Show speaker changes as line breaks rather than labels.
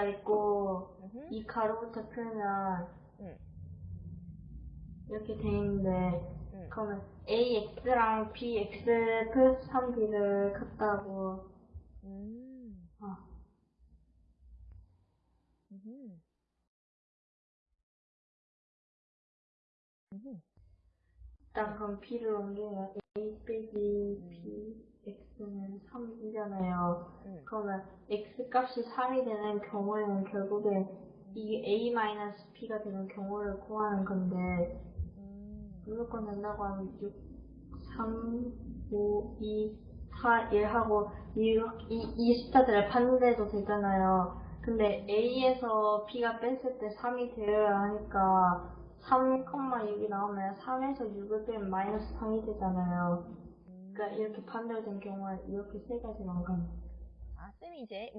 가운데에다 있고
음흠.
이 가로부터 풀면
응.
이렇게 돼 있는데
응.
그러면 AX랑 BX 플러스 3B를 같다고
음.
어,
음흠. 음흠.
일단 그럼 B를 옮기면 A 빼기 B X는 3이잖아요.
응.
그러면 X 값이 3이 되는 경우에는 결국에 이게 A-B가 되는 경우를 구하는 건데
음.
무조건 된다고 하면 6, 3, 5, 2, 4, 1 하고 이, 이, 이 숫자들을 판대도 되잖아요. 근데 A에서 B가 뺐을 때 3이 되어야 하니까 3,6이 나오면 3에서 6을 빼면 마이너스 3이 되잖아요. 이렇게 반대로 된 경우에 이렇게 세 가지가 나가는
아, 쌤이 이제